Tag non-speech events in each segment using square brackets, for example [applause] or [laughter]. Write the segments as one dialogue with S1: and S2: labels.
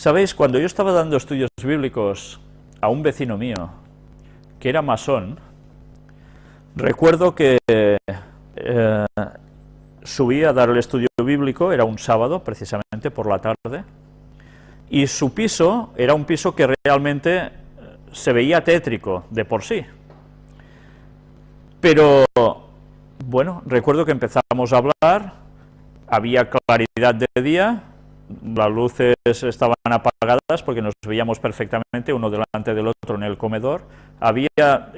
S1: Sabéis, cuando yo estaba dando estudios bíblicos a un vecino mío, que era masón, recuerdo que eh, subí a dar el estudio bíblico, era un sábado, precisamente por la tarde, y su piso era un piso que realmente se veía tétrico de por sí. Pero, bueno, recuerdo que empezamos a hablar, había claridad de día, las luces estaban apagadas porque nos veíamos perfectamente uno delante del otro en el comedor, había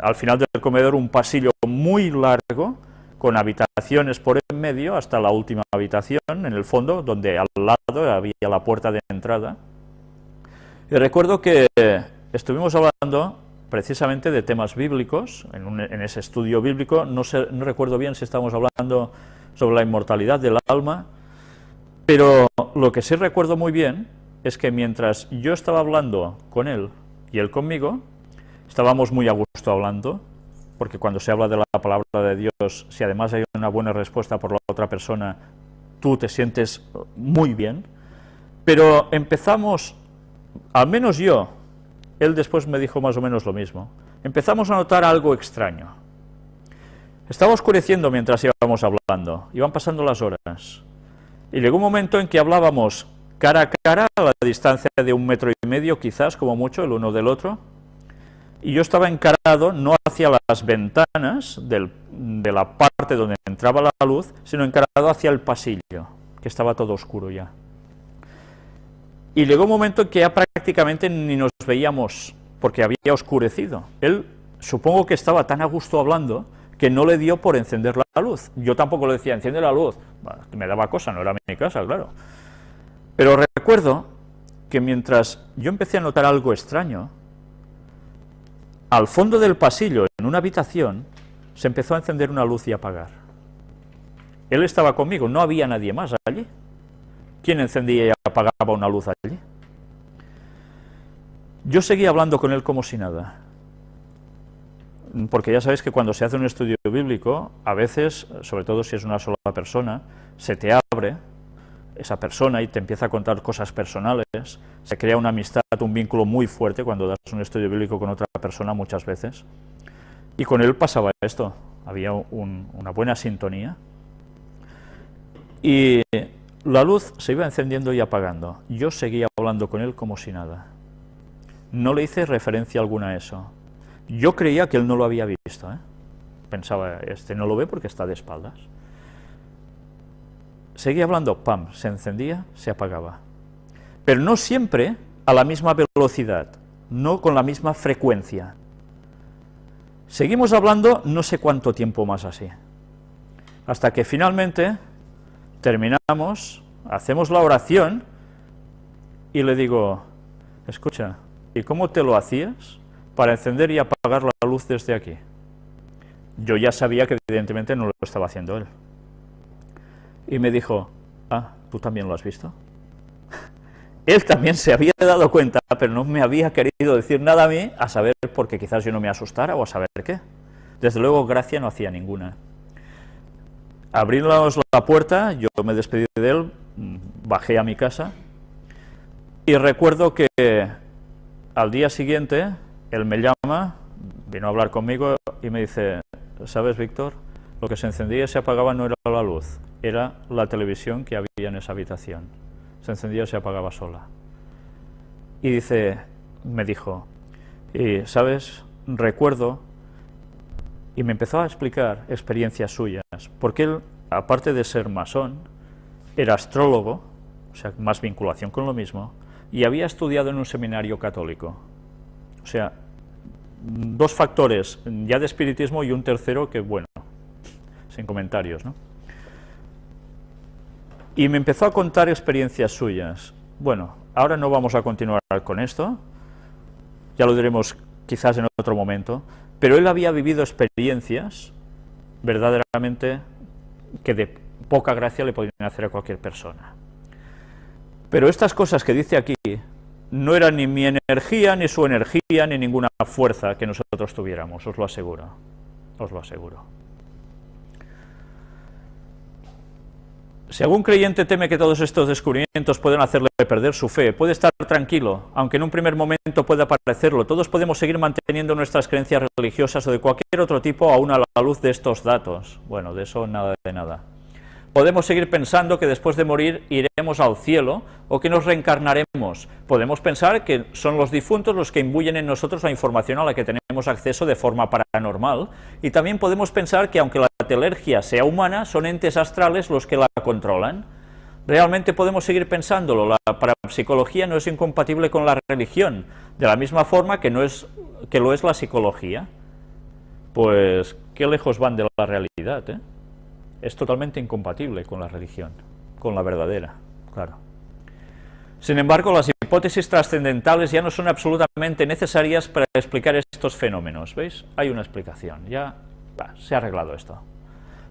S1: al final del comedor un pasillo muy largo, con habitaciones por en medio hasta la última habitación, en el fondo, donde al lado había la puerta de entrada. Y recuerdo que estuvimos hablando precisamente de temas bíblicos, en, ese estudio bíblico, no, no recuerdo bien si estábamos hablando sobre la inmortalidad del alma, pero lo que sí recuerdo muy bien es que mientras yo estaba hablando con él y él conmigo, estábamos muy a gusto hablando, porque cuando se habla de la palabra de Dios, si además hay una buena respuesta por la otra persona, tú te sientes muy bien, pero empezamos, al menos yo, él después me dijo más o menos lo mismo, empezamos a notar algo extraño. Estaba oscureciendo mientras íbamos hablando, iban pasando las horas, y llegó un momento en que hablábamos cara a cara, a la distancia de un metro y medio quizás, como mucho, el uno del otro, y yo estaba encarado no hacia las ventanas de la parte donde entraba la luz, sino encarado hacia el pasillo, que estaba todo oscuro ya. Y llegó un momento en que ya prácticamente ni nos veíamos, porque había oscurecido. Él, supongo que estaba tan a gusto hablando, que no le dio por encender la luz. Yo tampoco le decía, enciende la luz. me daba cosa, no era mi casa, claro. Pero recuerdo que mientras yo empecé a notar algo extraño, al fondo del pasillo, en una habitación, se empezó a encender una luz y apagar. Él estaba conmigo, no había nadie más allí. ¿Quién encendía y apagaba una luz allí? Yo seguía hablando con él como si nada. Porque ya sabéis que cuando se hace un estudio bíblico, a veces, sobre todo si es una sola persona, se te abre esa persona y te empieza a contar cosas personales, se crea una amistad, un vínculo muy fuerte cuando das un estudio bíblico con otra persona muchas veces. Y con él pasaba esto, había una buena sintonía. Y la luz se iba encendiendo y apagando. Yo seguía hablando con él como si nada. No le hice referencia alguna a eso. Yo creía que él no lo había visto. ¿eh? Pensaba, este no lo ve porque está de espaldas. Seguía hablando, pam, se encendía, se apagaba. Pero no siempre a la misma velocidad, no con la misma frecuencia. Seguimos hablando no sé cuánto tiempo más así, hasta que finalmente terminamos, hacemos la oración y le digo, escucha, ¿y cómo te lo hacías para encender y apagar la luz desde aquí? Yo ya sabía que evidentemente no lo estaba haciendo él. Y me dijo, ah, ¿tú también lo has visto? [laughs] Él también se había dado cuenta, pero no me había querido decir nada a mí, a saber porque quizás yo no me asustara o a saber qué. Desde luego, gracia no hacía ninguna. Abrimos la puerta, yo me despedí de él, bajé a mi casa, y recuerdo que al día siguiente, él me llama, vino a hablar conmigo y me dice, ¿sabes, Víctor? Lo que se encendía y se apagaba no era la luz, era la televisión que había en esa habitación. Se encendía y se apagaba sola. Y dice, me dijo, y sabes, recuerdo, y me empezó a explicar experiencias suyas, porque él, aparte de ser masón, era astrólogo, o sea, más vinculación con lo mismo, y había estudiado en un seminario católico. O sea, dos factores, ya de espiritismo y un tercero que, bueno, sin comentarios, ¿no? Y me empezó a contar experiencias suyas. Bueno, ahora no vamos a continuar con esto, ya lo diremos quizás en otro momento, pero él había vivido experiencias verdaderamente que de poca gracia le podían hacer a cualquier persona. Pero estas cosas que dice aquí no eran ni mi energía, ni su energía, ni ninguna fuerza que nosotros tuviéramos, os lo aseguro, os lo aseguro. Si algún creyente teme que todos estos descubrimientos pueden hacerle perder su fe, puede estar tranquilo, aunque en un primer momento pueda parecerlo. Todos podemos seguir manteniendo nuestras creencias religiosas o de cualquier otro tipo aún a la luz de estos datos. Bueno, de eso nada de nada. Podemos seguir pensando que después de morir iremos al cielo o que nos reencarnaremos. Podemos pensar que son los difuntos los que imbuyen en nosotros la información a la que tenemos acceso de forma paranormal. Y también podemos pensar que aunque la telergia sea humana, son entes astrales los que la controlan. Realmente podemos seguir pensándolo, la parapsicología no es incompatible con la religión, de la misma forma que, no es, que lo es la psicología. Pues, qué lejos van de la realidad, ¿eh? Es totalmente incompatible con la religión, con la verdadera, claro. Sin embargo, las hipótesis trascendentales ya no son absolutamente necesarias para explicar estos fenómenos, ¿veis? Hay una explicación, ya se ha arreglado esto.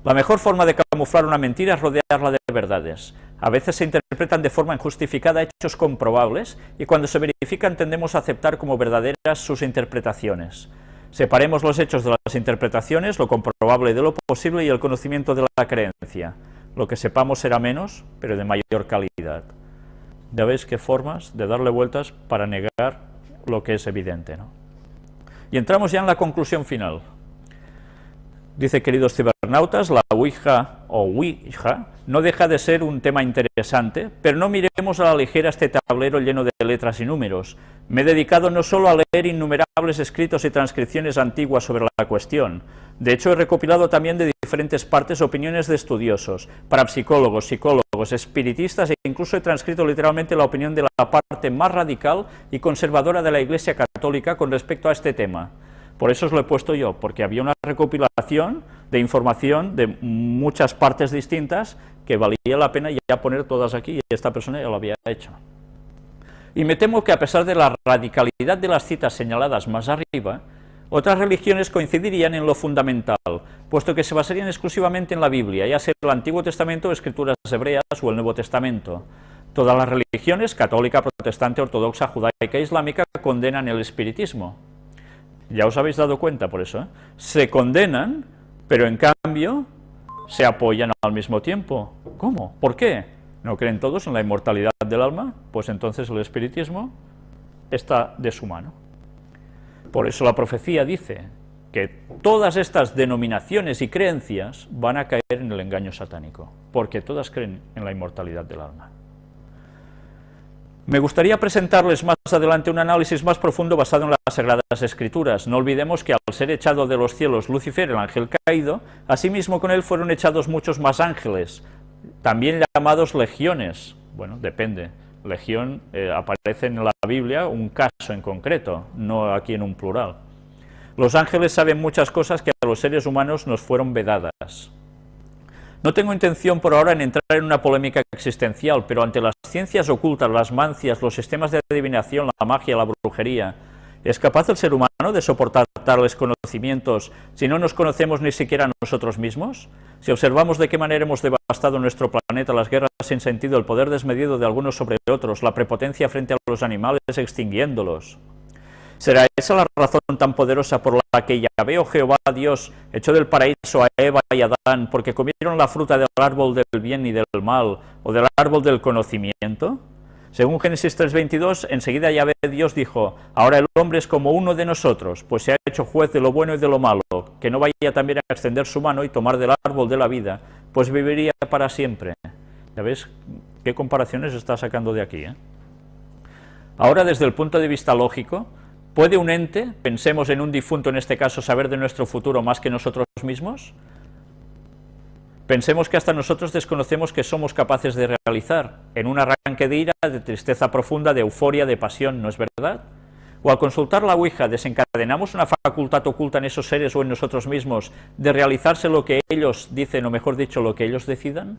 S1: La mejor forma de camuflar una mentira es rodearla de verdades. A veces se interpretan de forma injustificada hechos comprobables y cuando se verifican tendemos a aceptar como verdaderas sus interpretaciones. Separemos los hechos de las interpretaciones, lo comprobable de lo posible y el conocimiento de la creencia. Lo que sepamos será menos, pero de mayor calidad. Ya veis qué formas de darle vueltas para negar lo que es evidente. ¿no? Y entramos ya en la conclusión final. Dice, queridos cibernautas, la Ouija o Ouija no deja de ser un tema interesante, pero no miremos a la ligera este tablero lleno de letras y números. Me he dedicado no solo a leer innumerables escritos y transcripciones antiguas sobre la cuestión, de hecho he recopilado también de diferentes partes opiniones de estudiosos, parapsicólogos, psicólogos, espiritistas e incluso he transcrito literalmente la opinión de la parte más radical y conservadora de la Iglesia Católica con respecto a este tema. Por eso os lo he puesto yo, porque había una recopilación de información de muchas partes distintas que valía la pena ya poner todas aquí, y esta persona ya lo había hecho. Y me temo que a pesar de la radicalidad de las citas señaladas más arriba, otras religiones coincidirían en lo fundamental, puesto que se basarían exclusivamente en la Biblia, ya sea el Antiguo Testamento, escrituras hebreas o el Nuevo Testamento. Todas las religiones, católica, protestante, ortodoxa, judaica e islámica, condenan el espiritismo. Ya os habéis dado cuenta por eso. ¿eh? Se condenan, pero en cambio se apoyan al mismo tiempo. ¿Cómo? ¿Por qué? ¿No creen todos en la inmortalidad del alma? Pues entonces el espiritismo está de su mano. Por eso la profecía dice que todas estas denominaciones y creencias van a caer en el engaño satánico, porque todas creen en la inmortalidad del alma. Me gustaría presentarles más adelante un análisis más profundo basado en las Sagradas Escrituras. No olvidemos que al ser echado de los cielos Lucifer, el ángel caído, asimismo con él fueron echados muchos más ángeles, también llamados legiones. Bueno, depende. Legión eh, aparece en la Biblia un caso en concreto, no aquí en un plural. Los ángeles saben muchas cosas que a los seres humanos nos fueron vedadas. No tengo intención por ahora en entrar en una polémica existencial, pero ante las ciencias ocultas, las mancias, los sistemas de adivinación, la magia, la brujería, ¿es capaz el ser humano de soportar tales conocimientos si no nos conocemos ni siquiera nosotros mismos? Si observamos de qué manera hemos devastado nuestro planeta, las guerras sin sentido, el poder desmedido de algunos sobre otros, la prepotencia frente a los animales extinguiéndolos, ¿Será esa la razón tan poderosa por la que Yahvé o Jehová Dios echó del paraíso a Eva y Adán porque comieron la fruta del árbol del bien y del mal o del árbol del conocimiento? Según Génesis 3.22, enseguida Yahvé Dios dijo, ahora el hombre es como uno de nosotros, pues se ha hecho juez de lo bueno y de lo malo, que no vaya también a extender su mano y tomar del árbol de la vida, pues viviría para siempre. ¿Ya ves qué comparaciones está sacando de aquí? Eh? Ahora, desde el punto de vista lógico, ¿Puede un ente, pensemos en un difunto en este caso, saber de nuestro futuro más que nosotros mismos? Pensemos que hasta nosotros desconocemos que somos capaces de realizar, en un arranque de ira, de tristeza profunda, de euforia, de pasión, ¿no es verdad? O al consultar la Ouija, ¿desencadenamos una facultad oculta en esos seres o en nosotros mismos de realizarse lo que ellos dicen, o mejor dicho, lo que ellos decidan?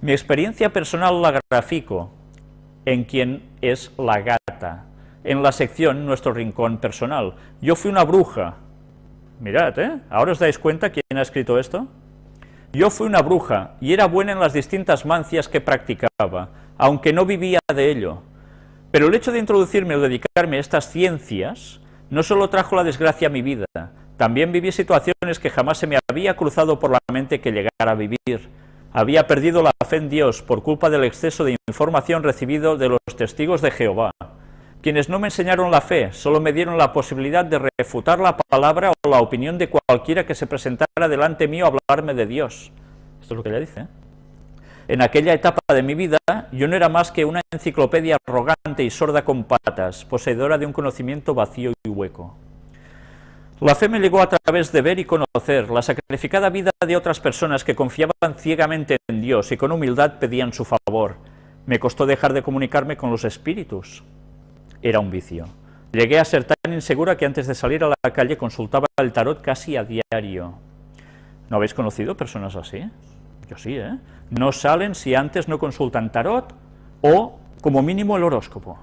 S1: Mi experiencia personal la grafico en quien es la gata, en la sección Nuestro Rincón Personal. Yo fui una bruja. Mirad, ¿eh? ¿Ahora os dais cuenta quién ha escrito esto? Yo fui una bruja y era buena en las distintas mancias que practicaba, aunque no vivía de ello. Pero el hecho de introducirme o dedicarme a estas ciencias no solo trajo la desgracia a mi vida, también viví situaciones que jamás se me había cruzado por la mente que llegara a vivir. había perdido la fe en Dios por culpa del exceso de información recibido de los testigos de Jehová, quienes no me enseñaron la fe, solo me dieron la posibilidad de refutar la palabra o la opinión de cualquiera que se presentara delante mío a hablarme de Dios. Esto es lo que ella dice. ¿eh? En aquella etapa de mi vida, yo no era más que una enciclopedia arrogante y sorda con patas, poseedora de un conocimiento vacío y hueco. La fe me llegó a través de ver y conocer la sacrificada vida de otras personas que confiaban ciegamente en Dios y con humildad pedían su favor. Me costó dejar de comunicarme con los espíritus. Era un vicio. Llegué a ser tan insegura que antes de salir a la calle consultaba el tarot casi a diario. ¿No habéis conocido personas así? Yo sí, ¿eh? No salen si antes no consultan tarot o, como mínimo, el horóscopo.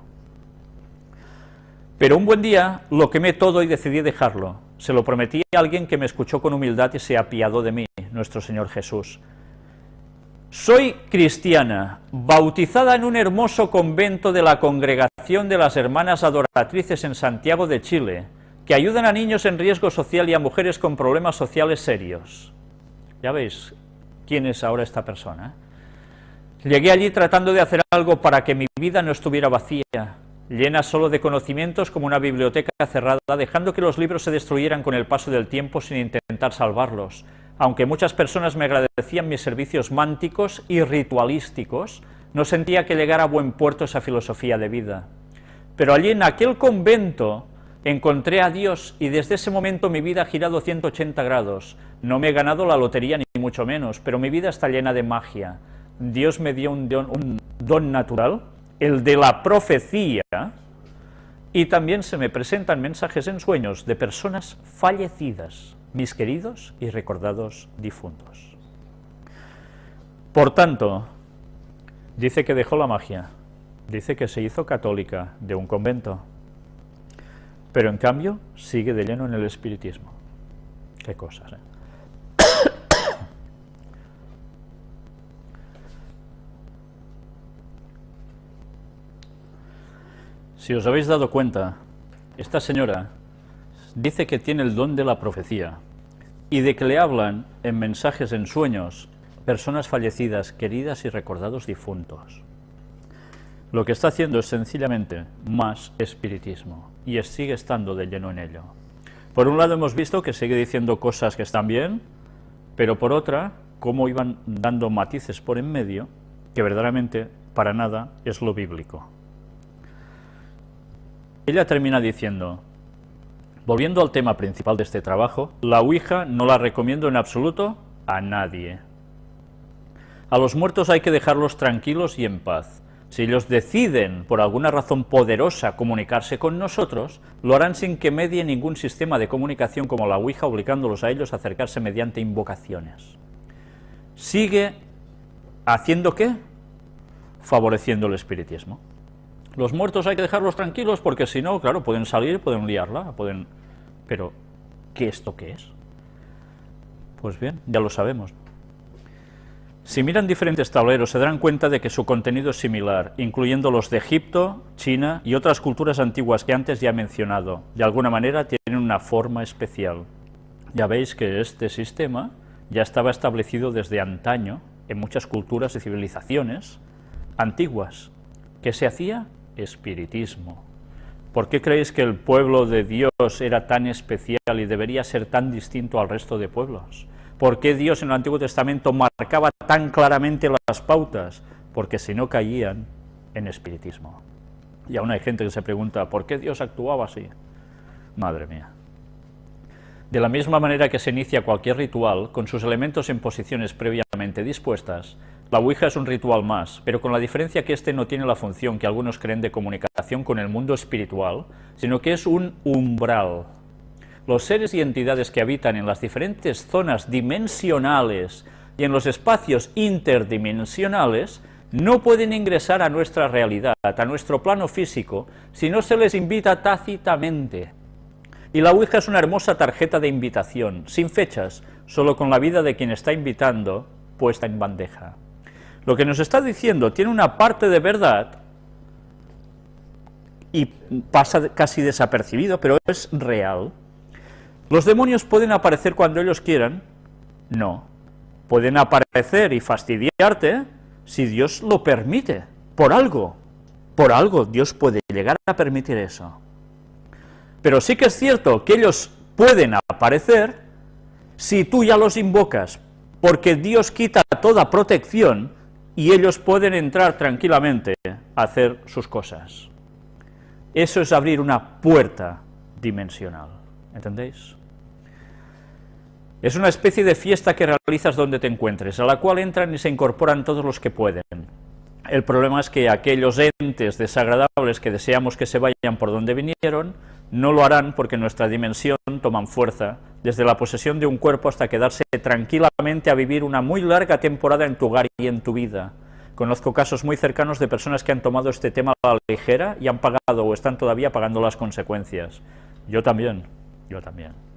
S1: Pero un buen día lo quemé todo y decidí dejarlo. Se lo prometí a alguien que me escuchó con humildad y se apiadó de mí, nuestro Señor Jesús. Soy cristiana, bautizada en un hermoso convento de la Congregación de las Hermanas Adoratrices en Santiago de Chile, que ayudan a niños en riesgo social y a mujeres con problemas sociales serios. Ya veis quién es ahora esta persona. Llegué allí tratando de hacer algo para que mi vida no estuviera vacía, llena solo de conocimientos como una biblioteca cerrada, dejando que los libros se destruyeran con el paso del tiempo sin intentar salvarlos. Aunque muchas personas me agradecían mis servicios mánticos y ritualísticos, no sentía que llegara a buen puerto esa filosofía de vida. Pero allí en aquel convento encontré a Dios y desde ese momento mi vida ha girado 180 grados. No me he ganado la lotería ni mucho menos, pero mi vida está llena de magia. Dios me dio un don, un don natural el de la profecía, y también se me presentan mensajes en sueños de personas fallecidas, mis queridos y recordados difuntos. Por tanto, dice que dejó la magia, dice que se hizo católica de un convento, pero en cambio sigue de lleno en el espiritismo. Qué cosas, ¿eh? [coughs] Si os habéis dado cuenta, esta señora dice que tiene el don de la profecía y de que le hablan en mensajes en sueños personas fallecidas, queridas y recordados difuntos. Lo que está haciendo es sencillamente más espiritismo y sigue estando de lleno en ello. Por un lado hemos visto que sigue diciendo cosas que están bien, pero por otra, cómo iban dando matices por en medio, que verdaderamente para nada es lo bíblico. Ella termina diciendo, volviendo al tema principal de este trabajo, la Ouija no la recomiendo en absoluto a nadie. A los muertos hay que dejarlos tranquilos y en paz. Si ellos deciden, por alguna razón poderosa, comunicarse con nosotros, lo harán sin que medie ningún sistema de comunicación como la Ouija, obligándolos a ellos a acercarse mediante invocaciones. Sigue haciendo qué? Favoreciendo el espiritismo. Los muertos hay que dejarlos tranquilos porque si no, claro, pueden salir, pueden liarla, pueden... Pero, ¿qué esto qué es? Pues bien, ya lo sabemos. Si miran diferentes tableros se darán cuenta de que su contenido es similar, incluyendo los de Egipto, China y otras culturas antiguas que antes ya he mencionado. De alguna manera tienen una forma especial. Ya veis que este sistema ya estaba establecido desde antaño en muchas culturas y civilizaciones antiguas. ¿Qué se hacía? Espiritismo. ¿Por qué creéis que el pueblo de Dios era tan especial y debería ser tan distinto al resto de pueblos? ¿Por qué Dios en el Antiguo Testamento marcaba tan claramente las pautas? Porque si no caían en espiritismo. Y aún hay gente que se pregunta, ¿por qué Dios actuaba así? Madre mía. De la misma manera que se inicia cualquier ritual, con sus elementos en posiciones previamente dispuestas, la Ouija es un ritual más, pero con la diferencia que este no tiene la función que algunos creen de comunicación con el mundo espiritual, sino que es un umbral. Los seres y entidades que habitan en las diferentes zonas dimensionales y en los espacios interdimensionales no pueden ingresar a nuestra realidad, a nuestro plano físico, si no se les invita tácitamente. Y la Ouija es una hermosa tarjeta de invitación, sin fechas, solo con la vida de quien está invitando puesta en bandeja. Lo que nos está diciendo tiene una parte de verdad y pasa casi desapercibido, pero es real. ¿Los demonios pueden aparecer cuando ellos quieran? No. pueden aparecer y fastidiarte si Dios lo permite, por algo, por algo Dios puede llegar a permitir eso. Pero sí que es cierto que ellos pueden aparecer si tú ya los invocas, porque Dios quita toda protección y ellos pueden entrar tranquilamente a hacer sus cosas. Eso es abrir una puerta dimensional, ¿entendéis? Es una especie de fiesta que realizas donde te encuentres, a la cual entran y se incorporan todos los que pueden. El problema es que aquellos entes desagradables que deseamos que se vayan por donde vinieron, no lo harán porque nuestra dimensión toman fuerza, desde la posesión de un cuerpo hasta quedarse tranquilamente a vivir una muy larga temporada en tu hogar y en tu vida. Conozco casos muy cercanos de personas que han tomado este tema a la ligera y han pagado o están todavía pagando las consecuencias. Yo también, yo también.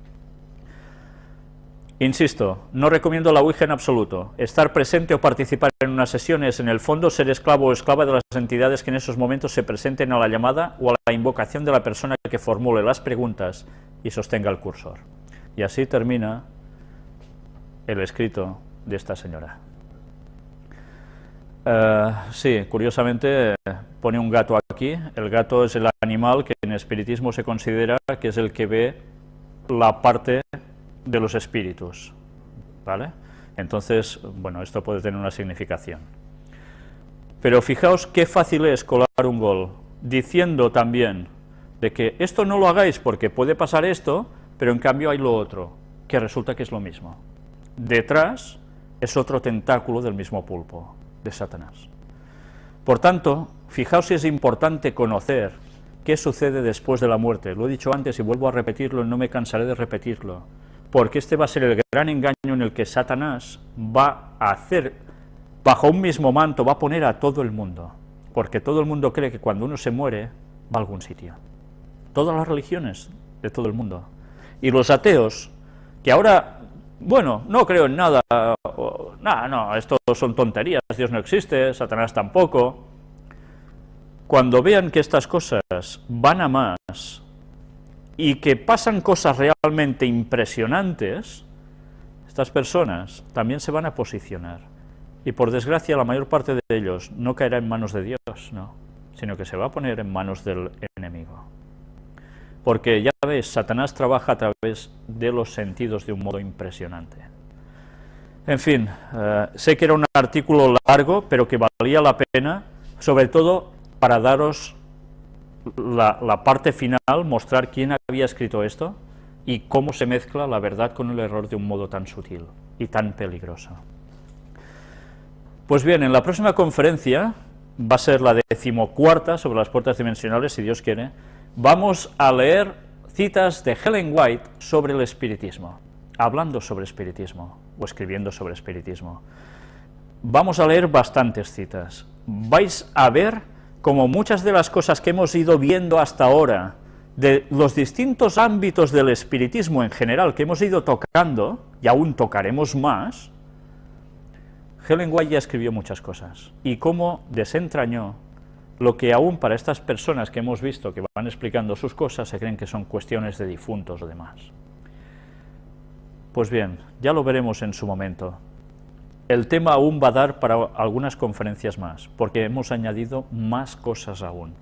S1: Insisto, no recomiendo la Ouija en absoluto. Estar presente o participar en unas sesiones, en el fondo ser esclavo o esclava de las entidades que en esos momentos se presenten a la llamada o a la invocación de la persona que formule las preguntas y sostenga el cursor. Y así termina el escrito de esta señora. Eh, sí, curiosamente pone un gato aquí. El gato es el animal que en espiritismo se considera que es el que ve la parte de los espíritus, ¿vale? Entonces, bueno, esto puede tener una significación. Pero fijaos qué fácil es colar un gol, diciendo también de que esto no lo hagáis porque puede pasar esto, pero en cambio hay lo otro, que resulta que es lo mismo. Detrás es otro tentáculo del mismo pulpo, de Satanás. Por tanto, fijaos si es importante conocer qué sucede después de la muerte. Lo he dicho antes y vuelvo a repetirlo, no me cansaré de repetirlo porque este va a ser el gran engaño en el que Satanás va a hacer, bajo un mismo manto, va a poner a todo el mundo, porque todo el mundo cree que cuando uno se muere, va a algún sitio. Todas las religiones de todo el mundo. Y los ateos, que ahora, bueno, no creo en nada, nada, no, esto son tonterías, Dios no existe, Satanás tampoco, cuando vean que estas cosas van a más, y que pasan cosas realmente impresionantes, estas personas también se van a posicionar. Y por desgracia la mayor parte de ellos no caerá en manos de Dios, no, sino que se va a poner en manos del enemigo. Porque ya ves, Satanás trabaja a través de los sentidos de un modo impresionante. En fin, eh, sé que era un artículo largo, pero que valía la pena, sobre todo para daros la, parte final, mostrar quién había escrito esto y cómo se mezcla la verdad con el error de un modo tan sutil y tan peligroso. Pues bien, en la próxima conferencia, va a ser la decimocuarta sobre las puertas dimensionales, si Dios quiere, vamos a leer citas de Helen White sobre el espiritismo, hablando sobre espiritismo, o escribiendo sobre espiritismo. Vamos a leer bastantes citas. Vais a ver como muchas de las cosas que hemos ido viendo hasta ahora, de los distintos ámbitos del espiritismo en general que hemos ido tocando, y aún tocaremos más, Helen White ya escribió muchas cosas, y cómo desentrañó lo que aún para estas personas que hemos visto que van explicando sus cosas se creen que son cuestiones de difuntos o demás. Pues bien, ya lo veremos en su momento el tema aún va a dar para algunas conferencias más, porque hemos añadido más cosas aún.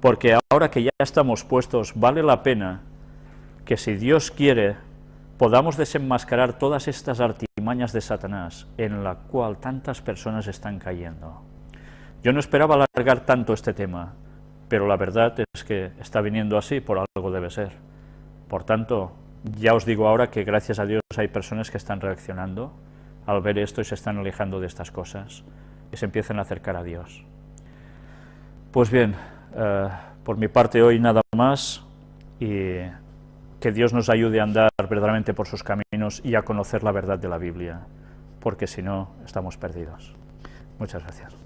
S1: Porque ahora que ya estamos puestos, vale la pena que si Dios quiere, podamos desenmascarar todas estas artimañas de Satanás en la cual tantas personas están cayendo. Yo no esperaba alargar tanto este tema, pero la verdad es que está viniendo así, por algo debe ser. Por tanto, ya os digo ahora que gracias a Dios hay personas que están reaccionando, al ver esto y se están alejando de estas cosas y se empiezan a acercar a Dios. Pues bien, eh, por mi parte hoy nada más y que Dios nos ayude a andar verdaderamente por sus caminos y a conocer la verdad de la Biblia, porque si no, estamos perdidos. Muchas gracias.